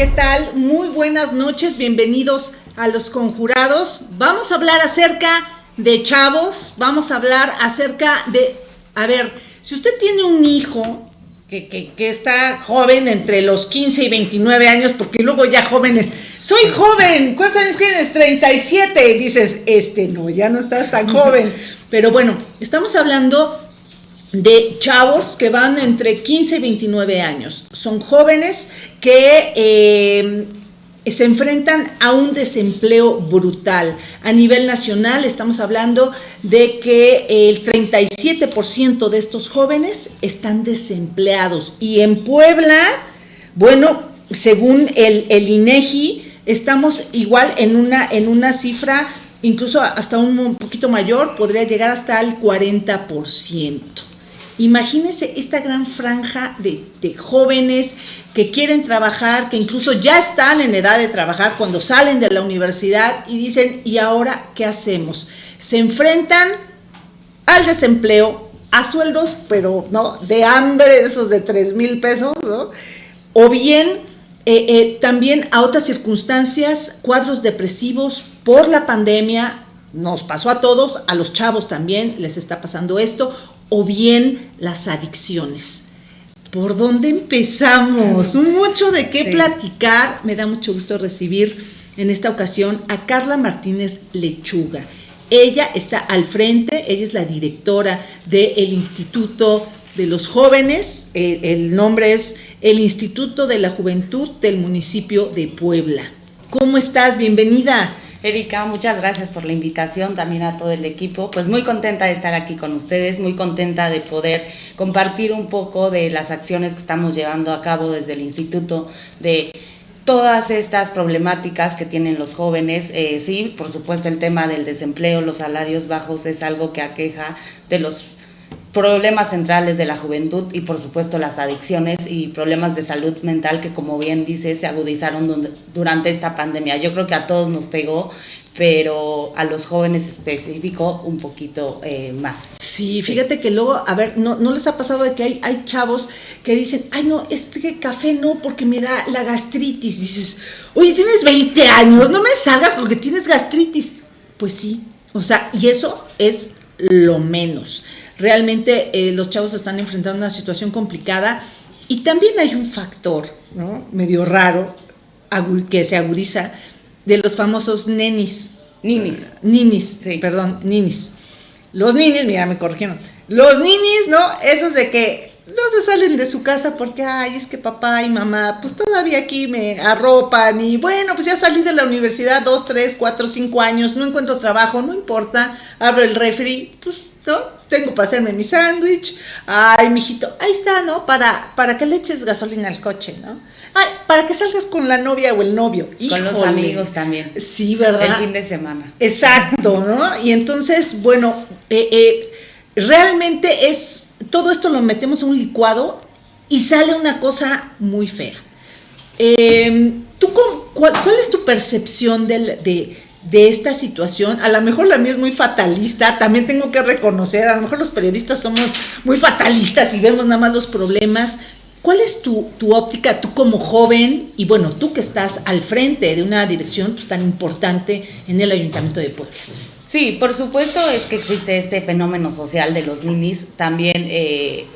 ¿Qué tal? Muy buenas noches, bienvenidos a Los Conjurados. Vamos a hablar acerca de chavos, vamos a hablar acerca de, a ver, si usted tiene un hijo que, que, está joven entre los 15 y 29 años, porque luego ya jóvenes, soy joven, ¿cuántos años tienes? 37, y dices, este no, ya no estás tan joven. Pero bueno, estamos hablando de chavos que van entre 15 y 29 años. Son jóvenes que eh, se enfrentan a un desempleo brutal. A nivel nacional estamos hablando de que el 37% de estos jóvenes están desempleados. Y en Puebla, bueno, según el, el INEGI, estamos igual en una, en una cifra incluso hasta un poquito mayor, podría llegar hasta el 40%. Imagínense esta gran franja de, jóvenes que quieren trabajar, que incluso ya están en edad de trabajar cuando salen de la universidad y dicen, ¿y ahora qué hacemos? Se enfrentan al desempleo, a sueldos, pero no, de hambre, esos de 3 mil pesos, ¿no? O bien eh, eh, también a otras circunstancias, cuadros depresivos por la pandemia, nos pasó a todos, a los chavos también les está pasando esto, o bien las adicciones. ¿Por dónde empezamos? Mucho de qué platicar. Me da mucho gusto recibir en esta ocasión a Carla Martínez Lechuga. Ella está al frente, ella es la directora del Instituto de los Jóvenes, el, el nombre es el Instituto de la Juventud del municipio de Puebla. ¿Cómo estás? Bienvenida. Erika, muchas gracias por la invitación, también a todo el equipo. Pues muy contenta de estar aquí con ustedes, muy contenta de poder compartir un poco de las acciones que estamos llevando a cabo desde el instituto, de todas estas problemáticas que tienen los jóvenes. Eh, sí, por supuesto el tema del desempleo, los salarios bajos es algo que aqueja de los problemas centrales de la juventud y por supuesto las adicciones y problemas de salud mental que como bien dice se agudizaron durante esta pandemia. Yo creo que a todos nos pegó, pero a los jóvenes específico un poquito eh, más. Sí, fíjate que luego, a ver, ¿no, ¿no les ha pasado de que hay, hay chavos que dicen, ay no, este café no porque me da la gastritis? dices, oye, tienes 20 años, no me salgas porque tienes gastritis. Pues sí, o sea, y eso es lo menos realmente eh, los chavos están enfrentando una situación complicada y también hay un factor ¿no? medio raro que se agudiza de los famosos nenis. Ninis. Ninis, sí. perdón, ninis. Los ninis, mira, me corrigieron. Los ninis, ¿no? Esos de que no se salen de su casa porque, ay, es que papá y mamá, pues todavía aquí me arropan y bueno, pues ya salí de la universidad dos, tres, cuatro, cinco años, no encuentro trabajo, no importa, abro el refri, pues ¿no? Tengo para hacerme mi sándwich. Ay, mijito, ahí está, ¿no? Para, para que le eches gasolina al coche, ¿no? Ay, para que salgas con la novia o el novio. Con los amigos también. Sí, ¿verdad? El fin de semana. Exacto, ¿no? Y entonces, bueno, eh, eh, realmente es, todo esto lo metemos en un licuado y sale una cosa muy fea. Em, ¿tú, cuál, cuál, es tu percepción del, de de esta situación. A lo mejor la mía es muy fatalista, también tengo que reconocer, a lo mejor los periodistas somos muy fatalistas y vemos nada más los problemas. ¿Cuál es tu, óptica, tú como joven, y bueno, tú que estás al frente de una dirección pues, tan importante en el Ayuntamiento de Puebla? Sí, por supuesto es que existe este fenómeno social de los ninis, también... Eh,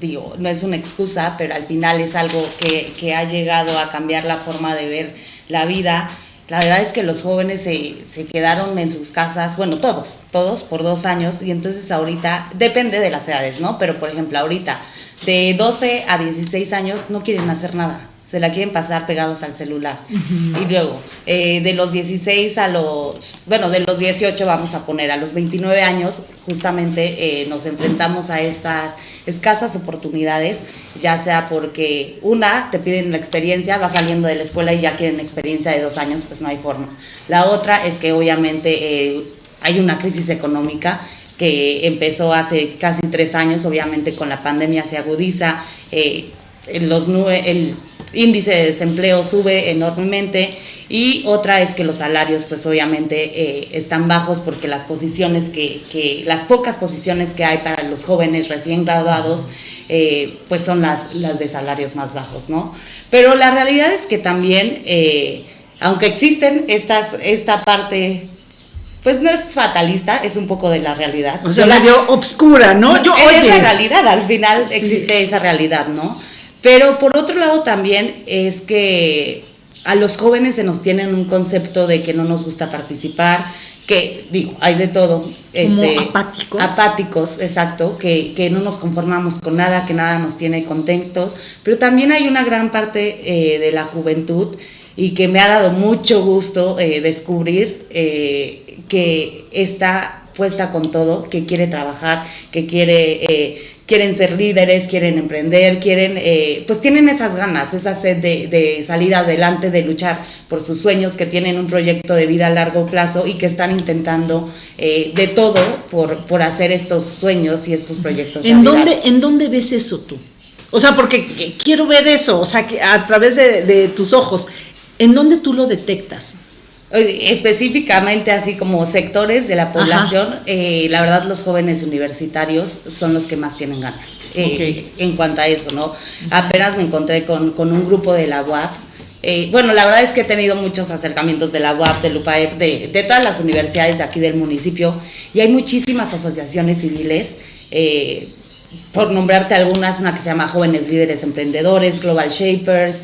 digo, no es una excusa, pero al final es algo que, que ha llegado a cambiar la forma de ver la vida la verdad es que los jóvenes se, se, quedaron en sus casas, bueno, todos, todos por dos años, y entonces ahorita, depende de las edades, ¿no? Pero por ejemplo, ahorita, de 12 a 16 años no quieren hacer nada se la quieren pasar pegados al celular. Y luego, eh, de los 16 a los, bueno, de los 18 vamos a poner, a los 29 años, justamente eh, nos enfrentamos a estas escasas oportunidades, ya sea porque una, te piden la experiencia, va saliendo de la escuela y ya quieren experiencia de dos años, pues no hay forma. La otra es que obviamente eh, hay una crisis económica que empezó hace casi tres años, obviamente con la pandemia se agudiza, los, el índice de desempleo sube enormemente y otra es que los salarios pues obviamente eh, están bajos porque las posiciones que, que, las pocas posiciones que hay para los jóvenes recién graduados eh, pues son las, las de salarios más bajos, ¿no? Pero la realidad es que también, eh, aunque existen estas, esta parte pues no es fatalista, es un poco de la realidad. O sea, medio obscura, ¿no? Yo, es la realidad, al final existe esa realidad, ¿no? Pero por otro lado también es que a los jóvenes se nos tienen un concepto de que no nos gusta participar, que digo, hay de todo. Este, apáticos. Apáticos, exacto, que, que, no nos conformamos con nada, que nada nos tiene contentos, pero también hay una gran parte eh, de la juventud y que me ha dado mucho gusto eh, descubrir eh, que está puesta con todo, que quiere trabajar, que quiere quieren ser líderes, quieren emprender, quieren, eh, pues tienen esas ganas, esa sed de, salir adelante, de luchar por sus sueños, que tienen un proyecto de vida a largo plazo y que están intentando eh, de todo por, por hacer estos sueños y estos proyectos. ¿En dónde, ¿En dónde ves eso tú? O sea, porque quiero ver eso, o sea, que a través de, tus ojos, ¿en dónde tú lo detectas? Específicamente, así como sectores de la población, eh, la verdad los jóvenes universitarios son los que más tienen ganas eh, en cuanto a eso, ¿no? Apenas me encontré con, un grupo de la UAP. Eh, bueno, la verdad es que he tenido muchos acercamientos de la UAP, de UPAEP, de, de todas las universidades de aquí del municipio y hay muchísimas asociaciones civiles por nombrarte algunas, una que se llama Jóvenes Líderes Emprendedores, Global Shapers,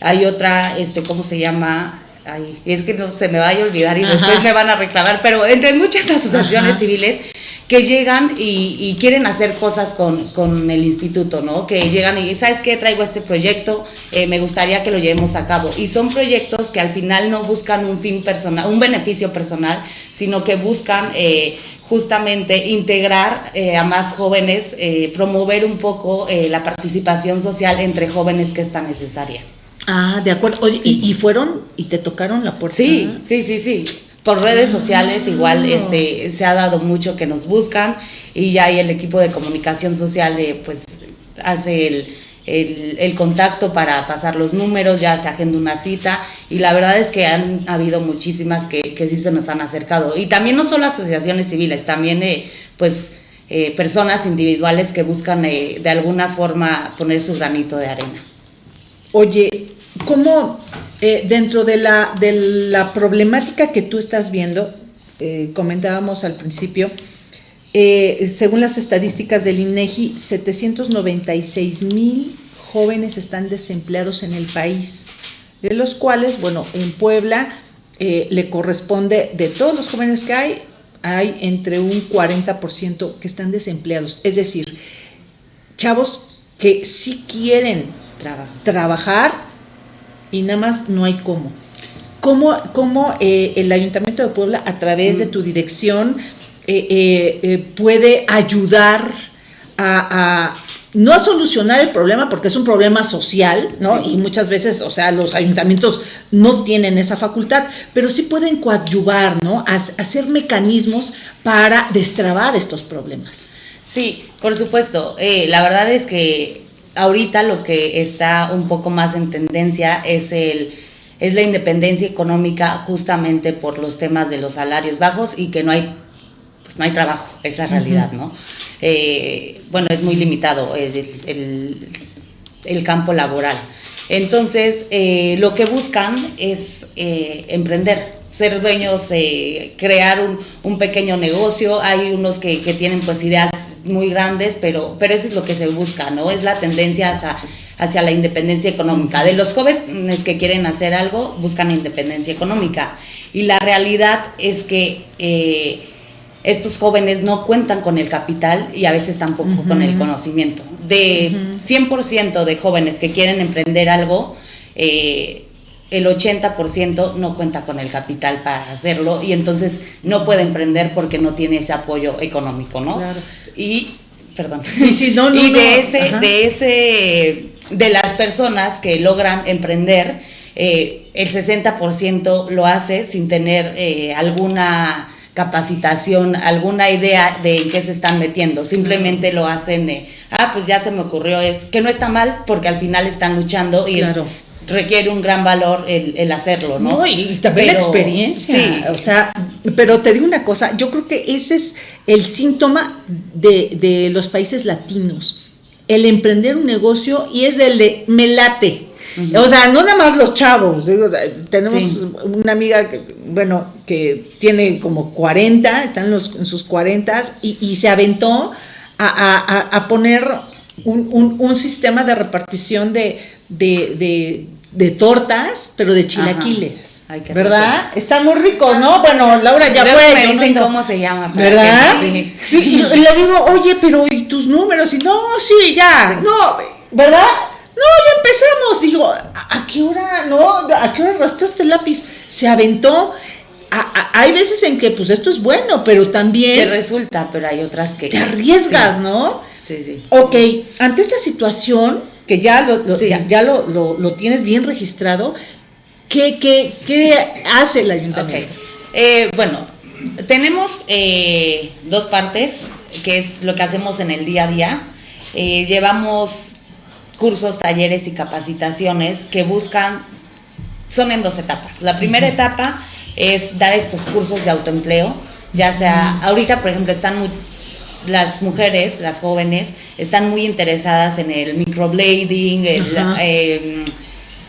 hay otra, este, ¿cómo se llama? Ay, es que no se me vaya a olvidar y después me van a reclamar, pero entre muchas asociaciones civiles que llegan y, quieren hacer cosas con, el instituto, ¿no? Que llegan y, ¿sabes qué? Traigo este proyecto, eh, me gustaría que lo llevemos a cabo. Y son proyectos que al final no buscan un fin personal, un beneficio personal, sino que buscan eh, justamente integrar eh, a más jóvenes, promover un poco la participación social entre jóvenes que es tan necesaria. Ah, de acuerdo. y, fueron y te tocaron la puerta. Sí, sí, sí, sí. Por redes sociales igual ah. este, se ha dado mucho que nos buscan y ya el equipo de comunicación social de, pues hace el, el, contacto para pasar los números, ya se agenda una cita y la verdad es que han habido muchísimas que, que sí se nos han acercado. Y también no solo asociaciones civiles, también eh, pues eh, personas individuales que buscan eh, de alguna forma poner su granito de arena. Oye, ¿cómo eh, dentro de la, de la problemática que tú estás viendo, eh, comentábamos al principio, eh, según las estadísticas del INEGI, 796 mil jóvenes están desempleados en el país, de los cuales, bueno, en Puebla le corresponde, de todos los jóvenes que hay, hay entre un 40% que están desempleados. Es decir, chavos que sí quieren trabajar y nada más no hay cómo. ¿Cómo, cómo eh, el Ayuntamiento de Puebla, a través de mm. tu dirección, eh, eh, puede ayudar a, no a solucionar el problema, porque es un problema social, ¿no? Y muchas veces, o sea, los ayuntamientos no tienen esa facultad, pero sí pueden coadyuvar, ¿no? A, hacer mecanismos para destrabar estos problemas. Sí, por supuesto. la verdad es que ahorita lo que está un poco más en tendencia es el es la independencia económica justamente por los temas de los salarios bajos y que no hay pues no hay trabajo, es la realidad, ¿no? Eh, bueno, es muy limitado el, campo laboral. Entonces, eh, lo que buscan es eh, emprender, ser dueños, crear un, un, pequeño negocio. Hay unos que, que tienen pues ideas muy grandes, pero, pero eso es lo que se busca, ¿no? Es la tendencia hacia, hacia la independencia económica. De los jóvenes que quieren hacer algo, buscan independencia económica. Y la realidad es que eh, estos jóvenes no cuentan con el capital y a veces tampoco con el conocimiento. De 100% de jóvenes que quieren emprender algo, eh, el 80% no cuenta con el capital para hacerlo y entonces no puede emprender porque no tiene ese apoyo económico, ¿no? Claro. Y, perdón. Sí, sí, no, y de ese, de ese, de las personas que logran emprender, eh, el 60% lo hace sin tener eh, alguna capacitación, alguna idea de en qué se están metiendo. Simplemente lo hacen, ah, pues ya se me ocurrió esto, que no está mal porque al final están luchando y requiere un gran valor el, hacerlo, ¿no? y, también la experiencia. Sí. O sea, pero te digo una cosa, yo creo que ese es el síntoma de, de los países latinos, el emprender un negocio y es el de me late. O sea, no nada más los chavos. tenemos una amiga, que, bueno, que tiene como 40, están en, los, en sus 40 y, y se aventó a, a, poner un, un, sistema de repartición de, de, de, tortas, pero de chilaquiles. ¿Verdad? Están muy ricos, ¿no? Bueno, Laura ya fue. Me dicen cómo se llama. ¿Verdad? Sí. Y, le digo, oye, pero ¿y tus números? Y no, sí, ya. No, ¿verdad? No, ya empezamos. Digo, ¿a, qué hora? No, ¿a qué hora arrastraste el lápiz? Se aventó. hay veces en que, pues, esto es bueno, pero también. Que resulta, pero hay otras que. Te arriesgas, ¿no? Sí, sí. Ok, ante esta situación, que ya lo, ya, lo, tienes bien registrado, ¿qué, qué, hace el ayuntamiento? Eh, bueno, tenemos eh, dos partes, que es lo que hacemos en el día a día. Eh, llevamos cursos, talleres y capacitaciones que buscan, son en dos etapas. La primera etapa es dar estos cursos de autoempleo, ya sea, ahorita por ejemplo están muy, las mujeres, las jóvenes, están muy interesadas en el microblading, em,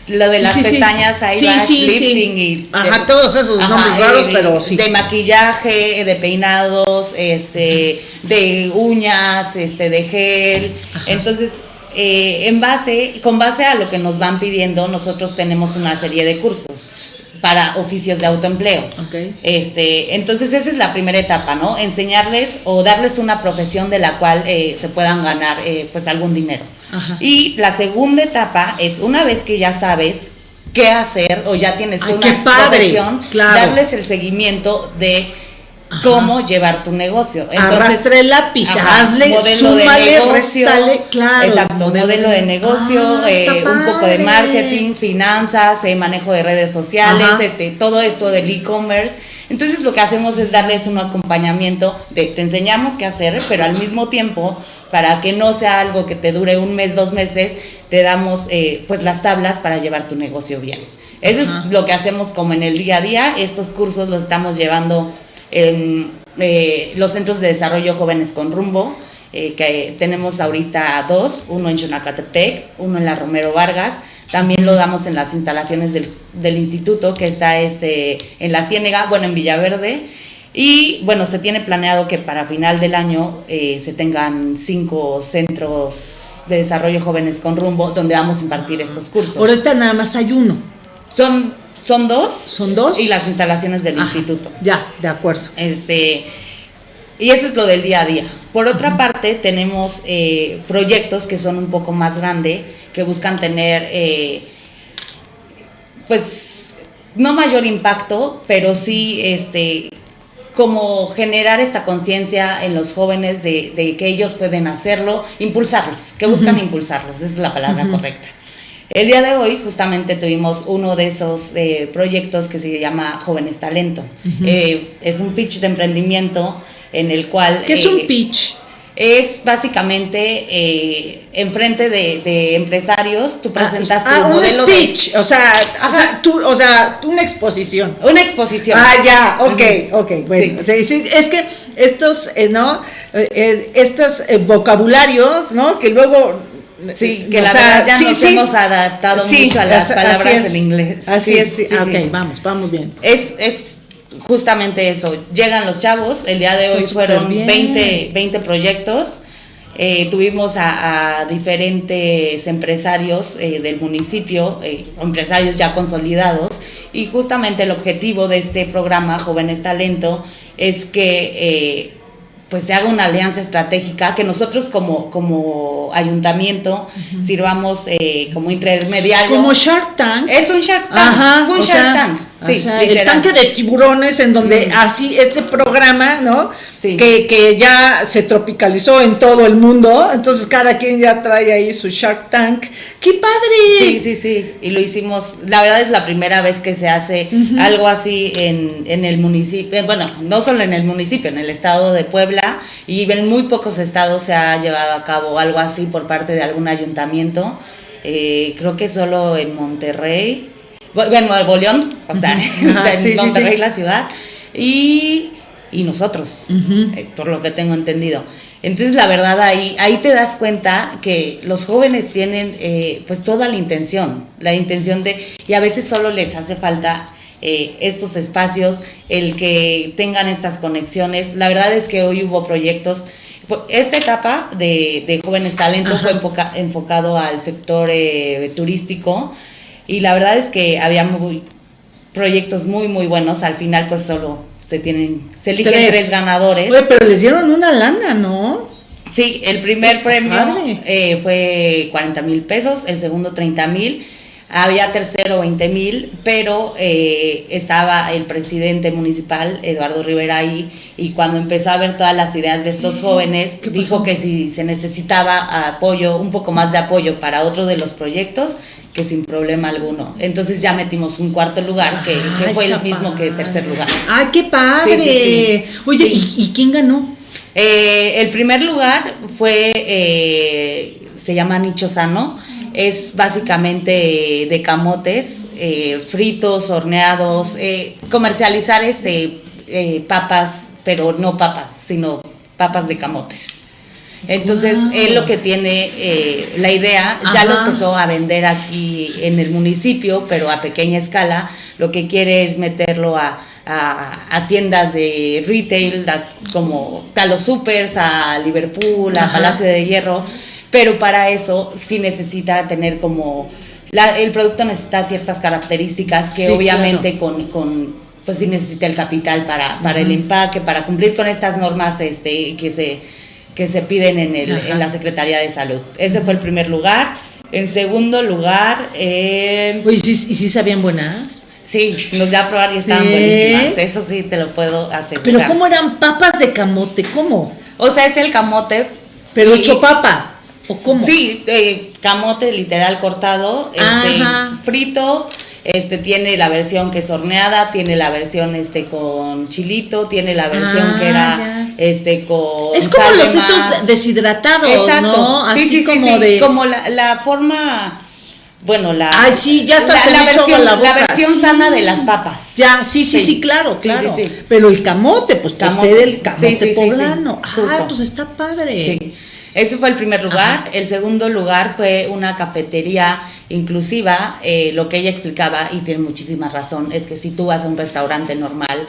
lo de las pestañas, eyelash lifting y Ajá, todos esos nombres raros, pero sí. De maquillaje, de peinados, este, de uñas, este, de gel. Entonces, eh, en base, con base a lo que nos van pidiendo, nosotros tenemos una serie de cursos para oficios de autoempleo. Este, entonces esa es la primera etapa, ¿no? Enseñarles o darles una profesión de la cual eh, se puedan ganar eh, pues algún dinero. Y la segunda etapa es una vez que ya sabes qué hacer o ya tienes una profesión, darles el seguimiento de cómo llevar tu negocio. Arrastre el lápiz, hazle, modelo de negocio, claro. Exacto, modelo, de negocio, ah, eh, un poco de marketing, finanzas, eh, manejo de redes sociales, este, todo esto del e-commerce. Entonces lo que hacemos es darles un acompañamiento de te enseñamos qué hacer, pero al mismo tiempo, para que no sea algo que te dure un mes, dos meses, te damos eh, pues las tablas para llevar tu negocio bien. Eso es lo que hacemos como en el día a día. Estos cursos los estamos llevando en eh, los centros de desarrollo jóvenes con rumbo, eh, que tenemos ahorita dos, uno en Xonacatepec, uno en la Romero Vargas, también lo damos en las instalaciones del, del, instituto que está este, en la Ciénega, bueno, en Villaverde. Y bueno, se tiene planeado que para final del año eh, se tengan cinco centros de desarrollo jóvenes con rumbo donde vamos a impartir estos cursos. Ahorita nada más hay uno. Son son dos. Son dos. Y las instalaciones del instituto. Ya, de acuerdo. Este, y eso es lo del día a día. Por otra parte, tenemos eh, proyectos que son un poco más grandes, que buscan tener, eh, pues, no mayor impacto, pero sí, este, como generar esta conciencia en los jóvenes de, que ellos pueden hacerlo, impulsarlos, que buscan impulsarlos, esa es la palabra correcta. El día de hoy justamente tuvimos uno de esos eh, proyectos que se llama Jóvenes Talento. Eh, es un pitch de emprendimiento en el cual... ¿Qué es un eh, pitch? Es básicamente enfrente de, de, empresarios, tú ah, presentas ah, tu modelo un speech, o sea, o sea, tú, o sea, una exposición. Una exposición. Ah, ya, ok, ok, bueno. es que estos, ¿no? estos vocabularios, ¿no? Que luego Sí, que la verdad ya nos hemos adaptado mucho a las palabras en inglés. Así es, sí, ok, vamos, vamos bien. Es, es justamente eso, llegan los chavos, el día de hoy fueron 20, 20 proyectos, eh, tuvimos a, diferentes empresarios eh, del municipio, eh, empresarios ya consolidados, y justamente el objetivo de este programa Jóvenes Talento es que pues se haga una alianza estratégica, que nosotros como, como ayuntamiento sirvamos eh, como intermediario. Como Shark Tank. Es un Shark Tank. Ajá, Fue un Shark Tank. Sí, el tanque de tiburones en donde así este programa, ¿no? Sí. Que, que, ya se tropicalizó en todo el mundo, entonces cada quien ya trae ahí su Shark Tank. ¡Qué padre! Sí, sí, sí, y lo hicimos, la verdad es la primera vez que se hace algo así en, en el municipio, bueno, no solo en el municipio, en el estado de Puebla, y en muy pocos estados se ha llevado a cabo algo así por parte de algún ayuntamiento. Eh, creo que solo en Monterrey bueno, Nuevo León, o sea, en Monterrey, la ciudad, y, nosotros, eh, por lo que tengo entendido. Entonces, la verdad, ahí, ahí te das cuenta que los jóvenes tienen eh, pues toda la intención, la intención de, y a veces solo les hace falta eh, estos espacios, el que tengan estas conexiones. La verdad es que hoy hubo proyectos, esta etapa de, jóvenes talentos fue enfocado al sector turístico, y la verdad es que había muy, proyectos muy, muy buenos. Al final, pues solo se tienen, se eligen tres, ganadores. Oye, pero les dieron una lana, ¿no? Sí, el primer premio eh, fue 40 mil pesos, el segundo 30 mil había tercero 20 mil, pero eh, estaba el presidente municipal, Eduardo Rivera, ahí, y cuando empezó a ver todas las ideas de estos jóvenes, dijo que si se necesitaba apoyo, un poco más de apoyo para otro de los proyectos, que sin problema alguno. Entonces ya metimos un cuarto lugar, que, ah, fue el mismo que tercer lugar. ¡Ay, qué padre! Oye, ¿y, quién ganó? Eh, el primer lugar fue, eh, se llama Nicho Sano, es básicamente de camotes, eh, fritos, horneados, eh, comercializar este eh, papas, pero no papas, sino papas de camotes. Entonces, él lo que tiene, la idea, ya lo empezó a vender aquí en el municipio, pero a pequeña escala. Lo que quiere es meterlo a, tiendas de retail, como a los supers, a Liverpool, a Palacio de Hierro. Pero para eso sí necesita tener como, el producto necesita ciertas características que obviamente con, con, pues sí necesita el capital para, para el empaque, para cumplir con estas normas este, que, se, que se piden en, el, en la Secretaría de Salud. Ese fue el primer lugar. En segundo lugar... Eh, ¿y si, sabían buenas? Sí, nos ya a probar y estaban buenísimas. Eso sí te lo puedo asegurar. Pero ¿cómo eran papas de camote? ¿Cómo? O sea, es el camote. Pero hecho papa. Sí, eh, camote literal cortado, este, frito, este tiene la versión que es horneada, tiene la versión este con chilito, tiene la versión que era ah, este con Es como los estos deshidratados, ¿no? Así sí, sí, como de como la, forma bueno, la Ay, sí, ya está la, versión, la, versión sana de las papas. Ya, sí, sí, sí, claro, claro. Pero el camote, pues camote. el camote poblano. Ah, pues está padre. Sí. Ese fue el primer lugar. El segundo lugar fue una cafetería inclusiva. Eh, lo que ella explicaba, y tiene muchísima razón, es que si tú vas a un restaurante normal,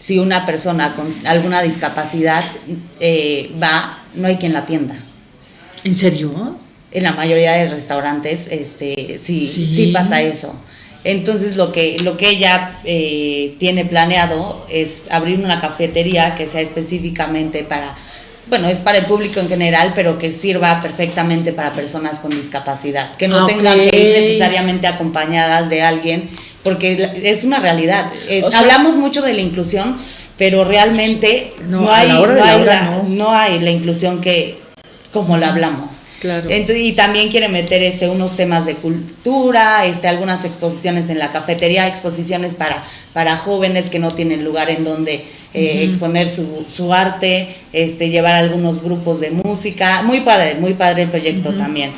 si una persona con alguna discapacidad eh, va, no hay quien la atienda. ¿En serio? En la mayoría de restaurantes este, sí, sí. pasa eso. Entonces lo que, lo que ella eh, tiene planeado es abrir una cafetería que sea específicamente para bueno, es para el público en general, pero que sirva perfectamente para personas con discapacidad, que no tengan que ir necesariamente acompañadas de alguien, porque es una realidad. hablamos mucho de la inclusión, pero realmente no, hay, no hay la inclusión que como la hablamos. Claro. y también quiere meter este, unos temas de cultura, este, algunas exposiciones en la cafetería, exposiciones para, para jóvenes que no tienen lugar en donde eh, exponer su, su, arte, este, llevar algunos grupos de música. Muy padre, muy padre el proyecto también.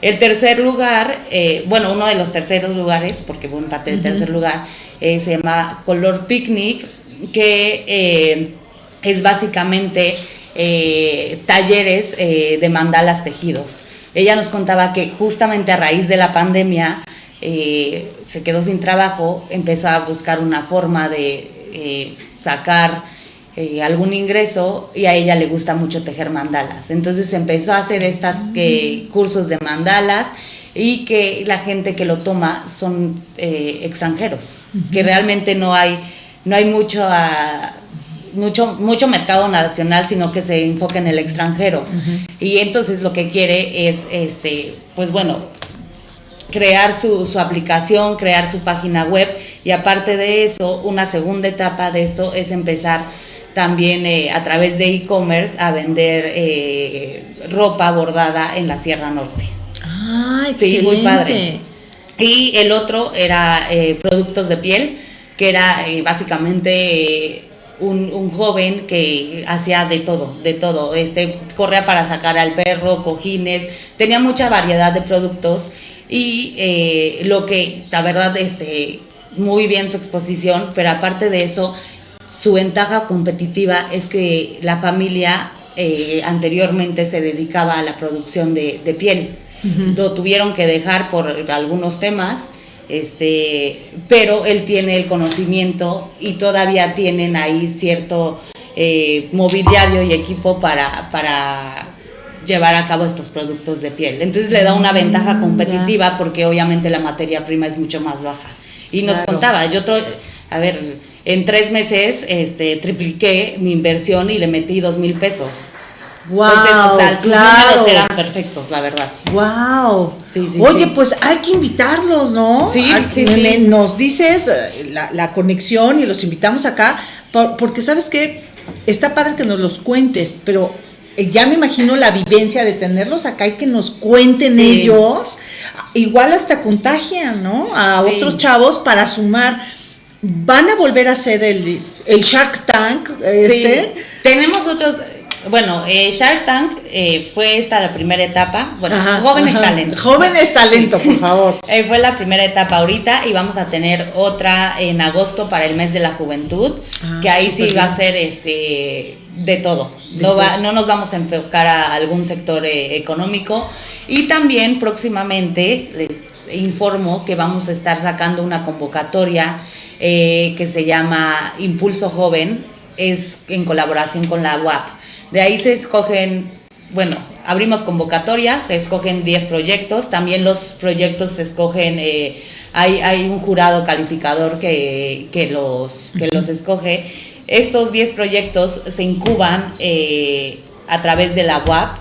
El tercer lugar, eh, bueno, uno de los terceros lugares, porque fue un empate del tercer lugar, eh, se llama Color Picnic, que es básicamente eh, talleres eh, de mandalas tejidos. Ella nos contaba que justamente a raíz de la pandemia eh, se quedó sin trabajo, empezó a buscar una forma de sacar algún ingreso y a ella le gusta mucho tejer mandalas. Entonces empezó a hacer estos mm. cursos de mandalas y que la gente que lo toma son extranjeros, que realmente no hay, no hay mucho... A, mucho, mucho mercado nacional, sino que se enfoque en el extranjero. Y entonces lo que quiere es, este, pues bueno, crear su, su, aplicación, crear su página web Y aparte de eso, una segunda etapa de esto es empezar también eh, a través de e-commerce a vender eh, ropa bordada en la Sierra Norte. Ah, Sí, muy padre. Y el otro era eh, productos de piel, que era básicamente un, joven que hacía de todo, de todo. Este, corría para sacar al perro, cojines, tenía mucha variedad de productos y lo que, la verdad, este, muy bien su exposición, pero aparte de eso, su ventaja competitiva es que la familia eh, anteriormente se dedicaba a la producción de, piel. Lo tuvieron que dejar por algunos temas, este, pero él tiene el conocimiento y todavía tienen ahí cierto eh, mobiliario y equipo para, para llevar a cabo estos productos de piel. Entonces le da una mm, ventaja competitiva porque obviamente la materia prima es mucho más baja. Y nos contaba, yo, a ver, en tres meses este, tripliqué mi inversión y le metí dos mil pesos. Wow, Entonces, o eran perfectos, la verdad. Wow. Sí, sí, Oye, pues hay que invitarlos, ¿no? Sí, sí, sí. Nos dices eh, la, conexión y los invitamos acá, porque sabes que está padre que nos los cuentes, pero eh, ya me imagino la vivencia de tenerlos acá y que nos cuenten ellos, igual hasta contagian, ¿no? A otros chavos para sumar van a volver a hacer el, el Shark Tank. Este? Sí. Tenemos otros, bueno, eh, Shark Tank eh, fue esta la primera etapa. Bueno, Jóvenes Talento. Jóvenes Talento, por favor. Eh, fue la primera etapa ahorita y vamos a tener otra en agosto para el mes de la juventud, ah, que ahí sí va a ser este de todo. no, va, no nos vamos a enfocar a algún sector económico. Y también próximamente les informo que vamos a estar sacando una convocatoria eh, que se llama Impulso Joven, es en colaboración con la UAP. De ahí se escogen, bueno, abrimos convocatorias, se escogen 10 proyectos, también los proyectos se escogen, eh, hay, hay, un jurado calificador que, que, los, que los escoge. Estos 10 proyectos se incuban eh, a través de la UAP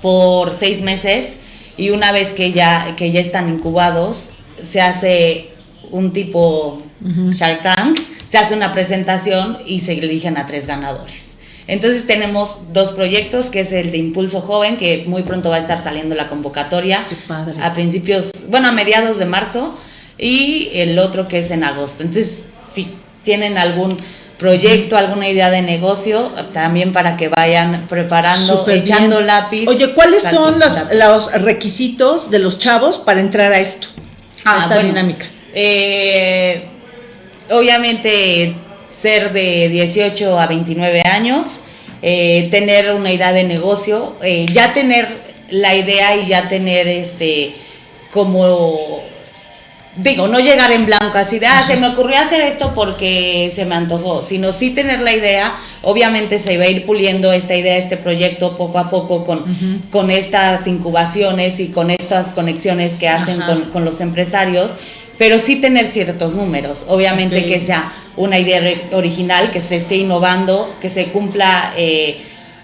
por seis meses y una vez que ya, que ya están incubados, se hace un tipo Shark Tank, se hace una presentación y se eligen a tres ganadores. Entonces tenemos dos proyectos, que es el de Impulso Joven, que muy pronto va a estar saliendo la convocatoria. A principios, bueno, a mediados de marzo, y el otro que es en agosto. Entonces, si tienen algún proyecto, alguna idea de negocio, también para que vayan preparando, echando lápiz. Oye, ¿cuáles son los, los, requisitos de los chavos para entrar a esto? A ah, esta dinámica. Eh, obviamente ser de 18 a 29 años, eh, tener una idea de negocio, eh, ya tener la idea y ya tener este como digo, no llegar en blanco así de, ah, se me ocurrió hacer esto porque se me antojó, sino sí tener la idea, obviamente se va a ir puliendo esta idea, este proyecto poco a poco con, con estas incubaciones y con estas conexiones que hacen con, con, los empresarios pero sí tener ciertos números. Obviamente que sea una idea original, que se esté innovando, que se cumpla eh,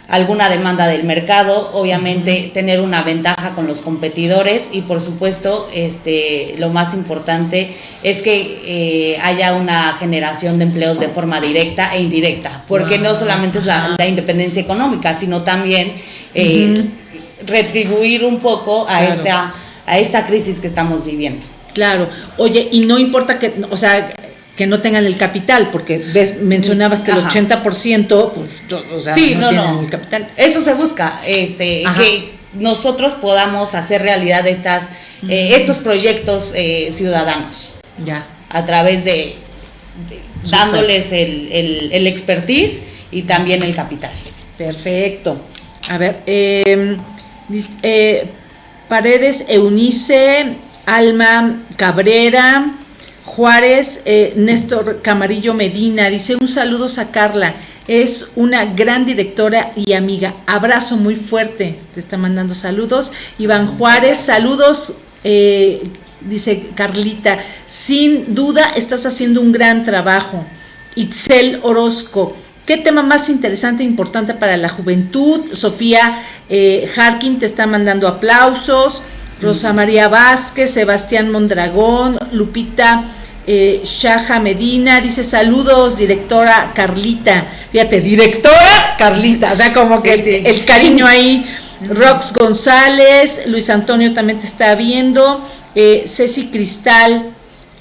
alguna demanda del mercado, obviamente tener una ventaja con los competidores. Y por supuesto este, lo más importante es que eh, haya una generación de empleos de forma directa e indirecta, porque no solamente es la, independencia económica, sino también eh, retribuir un poco a, esta, a esta crisis que estamos viviendo. Claro. Oye, y no importa que, o sea, que no tengan el capital, porque ves, mencionabas que el 80%, pues, o sea, no, tienen el capital. Eso se busca, este, que nosotros podamos hacer realidad estas, eh, estos proyectos eh, ciudadanos. Ya. A través de, dándoles el, el, expertise y también el capital. Perfecto. A ver, em, eh, Paredes Eunice Alma Cabrera, Juárez, eh, Néstor Camarillo Medina, dice un saludo a Carla, es una gran directora y amiga, abrazo muy fuerte, te está mandando saludos. Iván Juárez, saludos, eh, dice Carlita, sin duda estás haciendo un gran trabajo. Itzel Orozco, ¿Qué tema más interesante e importante para la juventud? Sofía eh, Harkin te está mandando aplausos. Rosa María Vázquez, Sebastián Mondragón, Lupita Eh, Shaja Medina dice saludos, directora Carlita. Fíjate, directora Carlita, o sea, como que El, cariño ahí. Rox González, Luis Antonio también te está viendo. Eh, Ceci Cristal,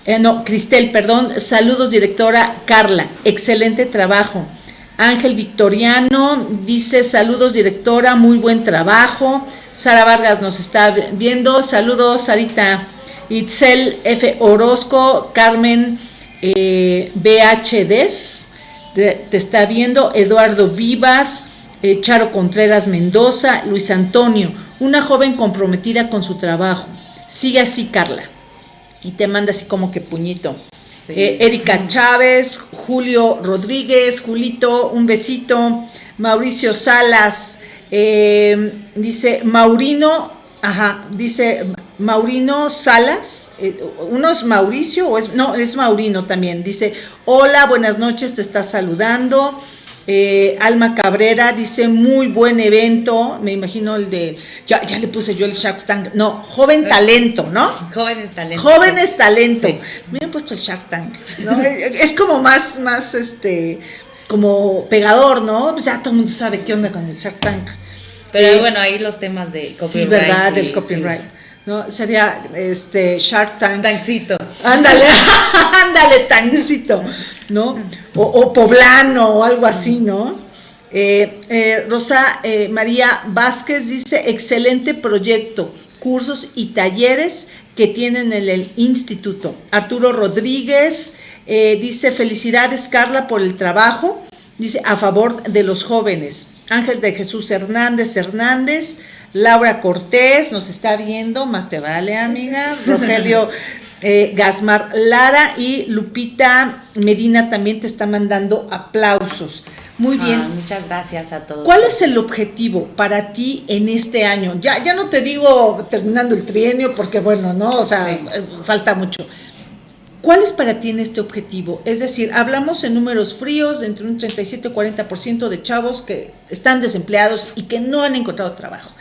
eh, no, Cristel, perdón. Saludos, directora Carla. Excelente trabajo. Ángel Victoriano dice saludos, directora, muy buen trabajo. Sara Vargas nos está viendo. Saludos, Sarita. Itzel F. Orozco, Carmen eh, BHDs, te, está viendo, Eduardo Vivas, eh, Charo Contreras Mendoza, Luis Antonio, una joven comprometida con su trabajo. Sigue así, Carla. Y te manda así como que puñito. Eh, Erika Chávez, Julio Rodríguez, Julito, un besito. Mauricio Salas, dice Maurino, ajá, dice Maurino Salas, eh, uno es Mauricio o es, no, es Maurino también, dice, hola, buenas noches, te está saludando. Eh, Alma Cabrera dice, muy buen evento, me imagino el de, ya, ya le puse yo el Shark Tank, no, joven talento, ¿no? Jóvenes talento. Jóvenes talento. Me han puesto el Shark Tank, ¿no? es como más, más, este, como pegador, ¿no? Pues ya todo el mundo sabe qué onda con el Shark Tank. Pero eh, bueno, ahí los temas de copyright. Sí, verdad, del copyright. ¿No? Sería este Shark Tank. Tancito. Ándale, ándale, tancito, ¿no? O, poblano o algo así, ¿no? Eh, eh, Rosa eh, María Vázquez dice, excelente proyecto, cursos y talleres que tienen en el instituto. Arturo Rodríguez dice, felicidades Carla por el trabajo, dice, a favor de los jóvenes. Ángel de Jesús Hernández Hernández, Laura Cortés nos está viendo, más te vale, amiga. Rogelio eh, Gasmar Lara y Lupita Medina también te está mandando aplausos. Muy bien. Ah, muchas gracias a todos. ¿Cuál es el objetivo para ti en este año? Ya, ya no te digo terminando el trienio, porque bueno, no, o sea, eh, falta mucho. ¿Cuál es para ti en este objetivo? Es decir, hablamos en números fríos de entre un 37 y 40% de chavos que están desempleados y que no han encontrado trabajo.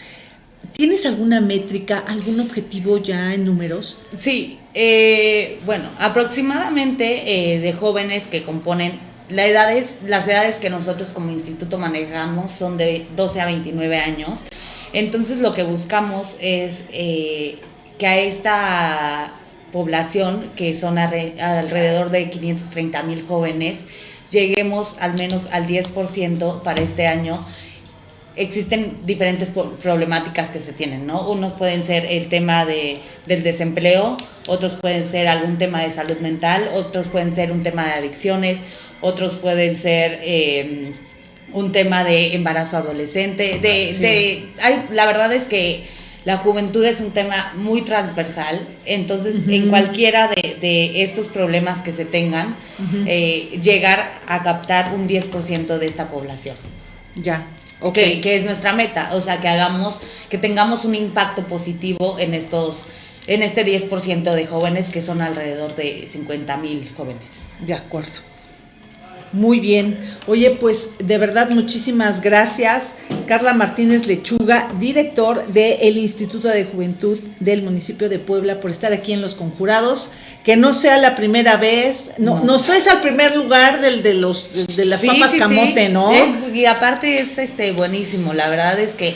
¿Tienes alguna métrica, algún objetivo ya en números? Sí, eh, bueno, aproximadamente eh, de jóvenes que componen la edades, las edades que nosotros como instituto manejamos son de 12 a 29 años. Entonces lo que buscamos es eh, que a esta población, que son alrededor de 530 mil jóvenes, lleguemos al menos al 10% para este año existen diferentes problemáticas que se tienen, ¿no? Unos pueden ser el tema de, del desempleo, otros pueden ser algún tema de salud mental, otros pueden ser un tema de adicciones, otros pueden ser em, un tema de embarazo adolescente, de, la verdad es que la juventud es un tema muy transversal, entonces en cualquiera de, estos problemas que se tengan, eh, llegar a captar un 10% de esta población. Ya, Okay. Que, es nuestra meta, o sea, que hagamos, que tengamos un impacto positivo en estos, en este 10% de jóvenes que son alrededor de 50 mil jóvenes. De acuerdo. Muy bien. Oye, pues de verdad muchísimas gracias. Carla Martínez Lechuga, director del Instituto de Juventud del municipio de Puebla, por estar aquí en Los Conjurados. Que no sea la primera vez. No, Nos traes al primer lugar del de los de las papas camote, ¿no? y aparte es este buenísimo. La verdad es que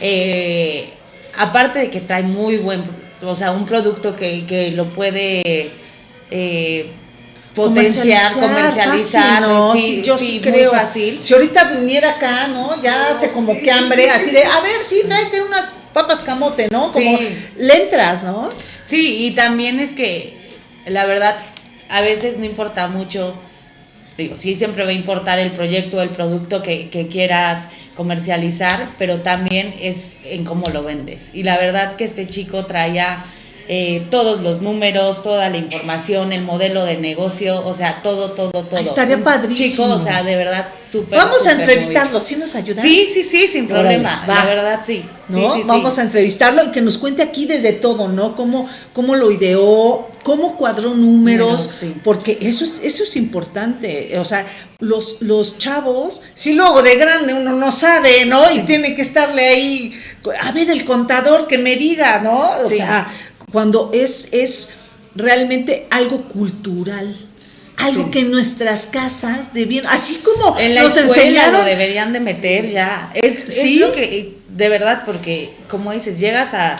eh, aparte de que trae muy buen, o sea, un producto que, que lo puede eh, potenciar, comercializar, ¿no? sí, yo sí, creo. fácil. Si ahorita viniera acá, ¿no? Ya se como que hambre, así de, a ver, sí, tráete unas papas camote, ¿no? Como le entras, ¿no? Sí, y también es que, la verdad, a veces no importa mucho, digo, sí siempre va a importar el proyecto, el producto que, que quieras comercializar, pero también es en cómo lo vendes. Y la verdad que este chico traía eh, todos los números, toda la información, el modelo de negocio, o sea, todo, todo, todo. estaría padrísimo. Chico, o sea, de verdad, súper. Vamos a entrevistarlo, ¿sí nos ayuda? Sí, sí, sí, sin problema. La verdad, sí. Vamos a entrevistarlo y que nos cuente aquí desde todo, ¿no? Cómo, cómo lo ideó, cómo cuadró números, porque eso es, eso es importante. O sea, los, los chavos, si luego de grande uno no sabe, ¿no? Y tiene que estarle ahí, a ver, el contador que me diga, ¿no? O sea, cuando es, es realmente algo cultural. Algo Sí. que en nuestras casas debieron, así como En la nos escuela enseñaron lo deberían de meter ya. Es, es Sí. lo que, de verdad, porque como dices, llegas a,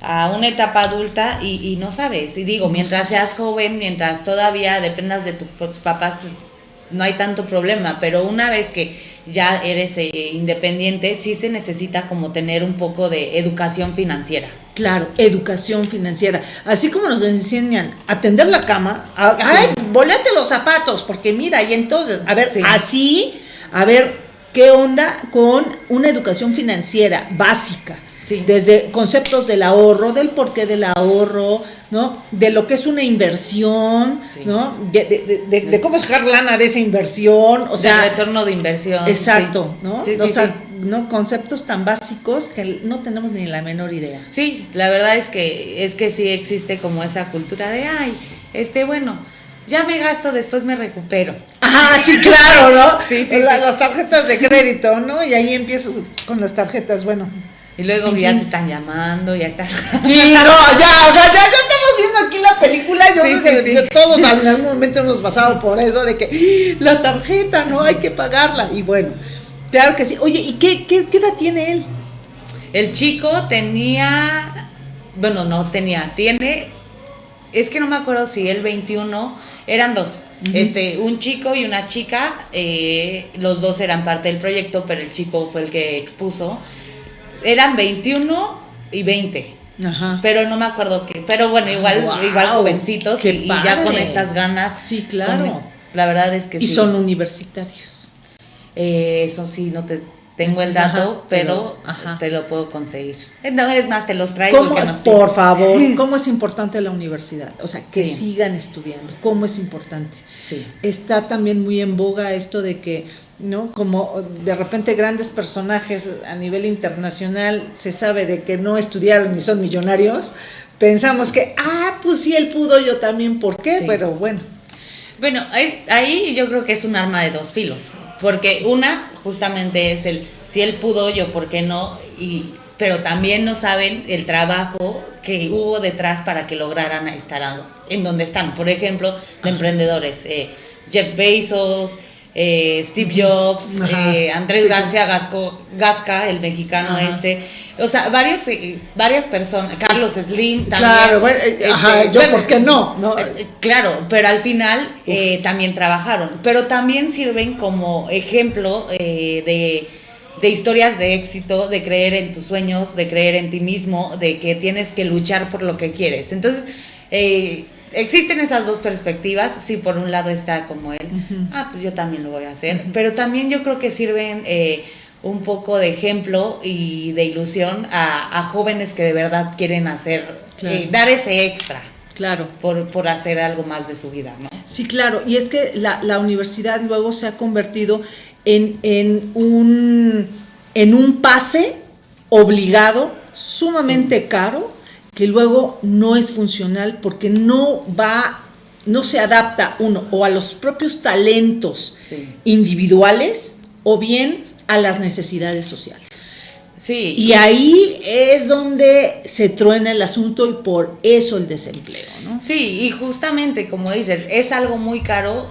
a una etapa adulta y, y no sabes. Y digo, mientras seas joven, mientras todavía dependas de tu- tus papás, pues no hay tanto problema. Pero una vez que ya eres eh, independiente, sí se necesita como tener un poco de educación financiera. Claro, educación financiera. Así como nos enseñan a tender la cama, a, ay, volate los zapatos, porque mira, y entonces, a ver, Sí. así, a ver, ¿qué onda con una educación financiera básica? Sí. Desde conceptos del ahorro, del porqué del ahorro, ¿no? De lo que es una inversión, Sí. ¿no? De, de- de- de- de cómo sacar lana de esa inversión, o sea, sea, retorno de inversión. exacto, sí. ¿no? O sea. ¿no? Conceptos tan básicos que no tenemos ni la menor idea. Sí, la verdad es que es que sí existe como esa cultura de ay, este bueno, ya me gasto, después me recupero. Ah, sí, claro, ¿no? Sí, sí, La- sí. Las tarjetas de crédito, ¿no? Y ahí empiezas con las tarjetas, bueno. Y luego En ya fin. te están llamando, ya está. Sí, no, ya, o sea, ya, ya estamos viendo aquí la película. Yo Sí, creo sí, que sí. todos en algún momento hemos pasado por eso de que ¡ah! la tarjeta, no hay que pagarla. Y bueno, claro que sí. Oye, ¿y qué, qué, qué edad tiene él? El chico tenía, bueno, no tenía, tiene, es que no me acuerdo si el 21, eran dos, este, un chico y una chica, eh, los dos eran parte del proyecto, pero el chico fue el que expuso, eran 21 y 20. Ajá. Pero no me acuerdo qué. Pero bueno, igual, Guau, igual jovencitos y, y ya con estas ganas. Sí, claro. con- la verdad es que y sí. son universitarios. Eh, eso sí, no te tengo el dato, pero- pero, ajá. te lo puedo conseguir. No, es más, te los traigo. ¿Cómo- que no por favor, ¿cómo es importante la universidad? O sea, que Sí. sigan estudiando. ¿Cómo es importante? Sí. está también muy en boga esto de que, ¿no? Como de repente grandes personajes a nivel internacional se sabe de que no estudiaron ni son millonarios, pensamos que, ah, pues si él pudo, yo también, ¿por qué? Sí. Pero bueno, Bueno, ahí, yo creo que es un arma de dos filos. Porque una, justamente es el si él pudo, yo, ¿por qué no? Y, pero también no saben el trabajo que hubo detrás para que lograran estar en donde están. Por ejemplo, de emprendedores. eh, Jeff Bezos, eh, Steve Jobs, eh, Andrés Sí. García Gasco, Gasca, el mexicano Ajá. este. O sea, varios, eh, varias personas. Carlos Slim también. claro, bueno, eh, este, ajá, yo, bueno, ¿por qué no? ¿No? eh, Claro, pero al final eh, también trabajaron, pero también sirven como ejemplo eh, de, de historias de éxito, de creer en tus sueños, de creer en ti mismo, de que tienes que luchar por lo que quieres. Entonces, eh, existen esas dos perspectivas, sí, por un lado está como él, ah, pues yo también lo voy a hacer, pero también yo creo que sirven... eh, un poco de ejemplo y de ilusión a, a jóvenes que de verdad quieren hacer, Claro. eh, dar ese extra Claro. por, por hacer algo más de su vida, ¿no? Sí, claro, y es que la, la universidad luego se ha convertido en, en un, en un pase obligado, sumamente caro, que luego no es funcional porque no va, no se adapta uno o a los propios talentos Sí. individuales o bien a las necesidades sociales. Sí. Y ahí es donde se truena el asunto y por eso el desempleo, ¿no? Sí, y justamente como dices, es algo muy caro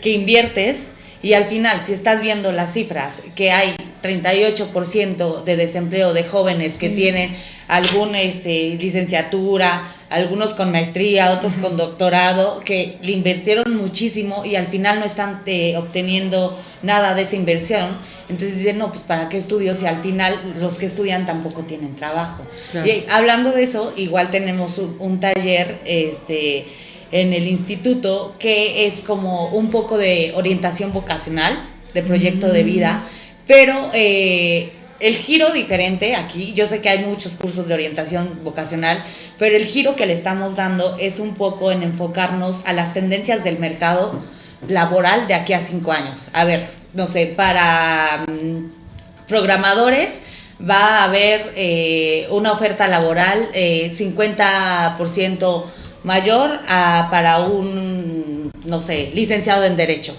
que inviertes y al final, si estás viendo las cifras, que hay 38% de desempleo de jóvenes que tienen alguna este, licenciatura, algunos con maestría, otros con doctorado, que le invirtieron muchísimo y al final no están eh, obteniendo nada de esa inversión. Entonces dicen, no, pues ¿para qué estudio si al final los que estudian tampoco tienen trabajo? Claro. Y hablando de eso, igual tenemos un, un taller este, en el instituto que es como un poco de orientación vocacional, de proyecto de vida, pero eh, el giro diferente aquí, yo sé que hay muchos cursos de orientación vocacional, pero el giro que le estamos dando es un poco en enfocarnos a las tendencias del mercado laboral de aquí a cinco años. A ver, no sé, para mm, programadores va a haber eh, una oferta laboral eh, 50% mayor a- para un, no sé, licenciado en Derecho.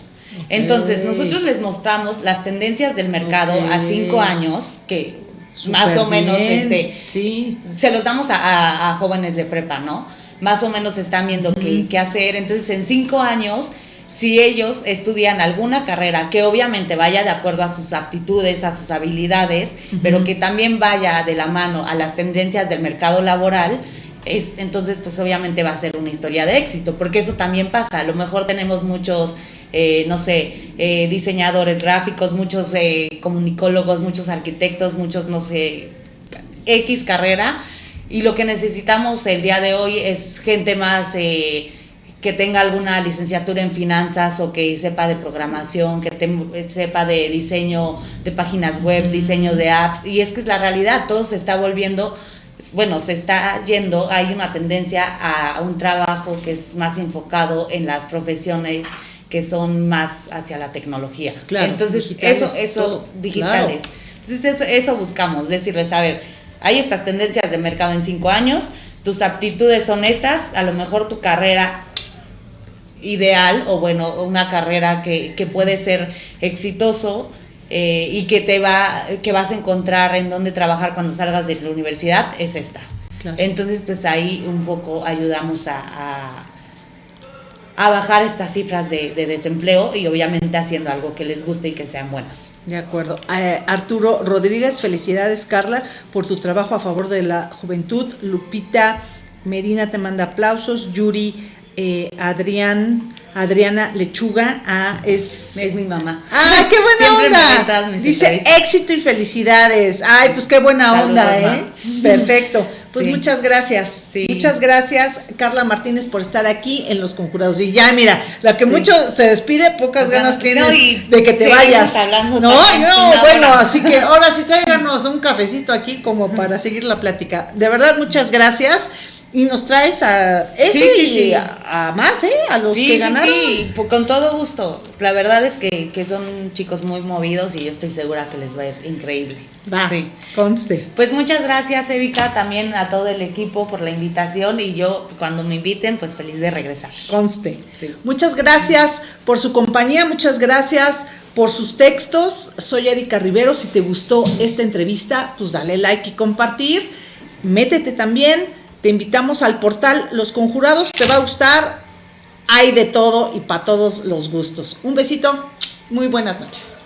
Entonces, nosotros les mostramos las tendencias del mercado a cinco años, que más o menos bien, este, Sí. se los damos a, a- a jóvenes de prepa, ¿no? más o menos están viendo qué, qué hacer. Entonces, en cinco años si ellos estudian alguna carrera que obviamente vaya de acuerdo a sus aptitudes, a sus habilidades, pero que también vaya de la mano a las tendencias del mercado laboral, es, entonces pues obviamente va a ser una historia de éxito, porque eso también pasa. A lo mejor tenemos muchos, eh, no sé, eh, diseñadores gráficos, muchos eh, comunicólogos, muchos arquitectos, muchos, no sé, X carrera, y lo que necesitamos el día de hoy es gente más que tenga alguna licenciatura en finanzas o que sepa de programación, que sepa de diseño de páginas web, diseño de apps. Y es que es la realidad, todo se está volviendo, bueno, se está yendo, hay una tendencia a un trabajo que es más enfocado en las profesiones que son más hacia la tecnología. Claro, Entonces, eso, eso, digitales. Entonces, eso, eso buscamos, decirles, a ver, hay estas tendencias de mercado en cinco años, tus aptitudes son estas, a lo mejor tu carrera ideal o bueno, una carrera que, que puede ser exitoso eh, y que te va, que vas a encontrar en dónde trabajar cuando salgas de la universidad, es esta. Entonces, pues ahí un poco ayudamos a, a, bajar estas cifras de, desempleo y obviamente haciendo algo que les guste y que sean buenos. De acuerdo. Eh, Arturo Rodríguez, felicidades Carla por tu trabajo a favor de la juventud. Lupita Medina te manda aplausos. Yuri eh, Adrián, Adriana Lechuga, ah, es... Es mi mamá. ¡Ay, qué buena onda! Dice éxito y felicidades. Ay, pues qué buena onda, ¿eh? Perfecto. Pues muchas gracias. Muchas gracias, Carla Martínez, por estar aquí en Los Conjurados. Y ya, mira, la que mucho se despide, pocas ganas tienes de que te vayas. No, no, bueno, así que ahora sí tráiganos un cafecito aquí como para seguir la plática. De verdad, muchas gracias. Y nos traes a ese y A, más, ¿eh? A los que ganaron. Sí, sí, con todo gusto. La verdad es que, que, son chicos muy movidos y yo estoy segura que les va a ir increíble. Va, sí. conste. Pues muchas gracias, Erika, también a todo el equipo por la invitación y yo, cuando me inviten, pues feliz de regresar. Conste. Sí. Muchas gracias por su compañía, muchas gracias por sus textos. Soy Erika Rivero. Si te gustó esta entrevista, pues dale like y compartir. Métete también te invitamos al portal Los Conjurados, te va a gustar, hay de todo y para todos los gustos. Un besito, muy buenas noches.